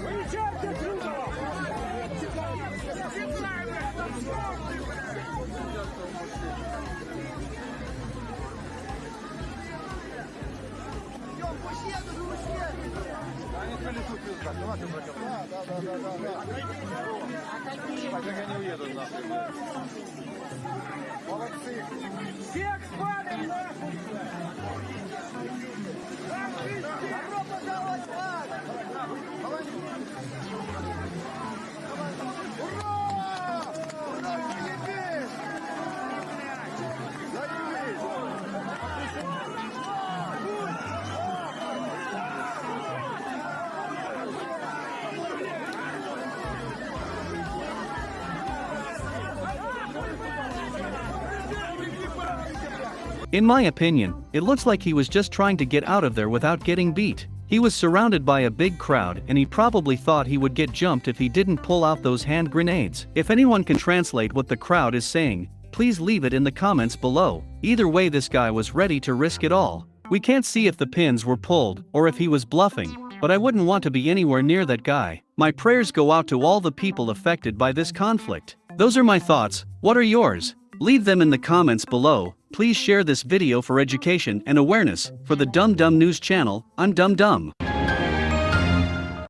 Выезжайте отсюда! Они полетут пизда, давайте прокатим. Да, да, да, да, да. А какие? Как они уедут нахуй? In my opinion, it looks like he was just trying to get out of there without getting beat. He was surrounded by a big crowd and he probably thought he would get jumped if he didn't pull out those hand grenades. If anyone can translate what the crowd is saying, please leave it in the comments below. Either way this guy was ready to risk it all. We can't see if the pins were pulled or if he was bluffing, but I wouldn't want to be anywhere near that guy. My prayers go out to all the people affected by this conflict. Those are my thoughts, what are yours? Leave them in the comments below. Please share this video for education and awareness. For the Dum Dum News channel, I'm Dum Dum.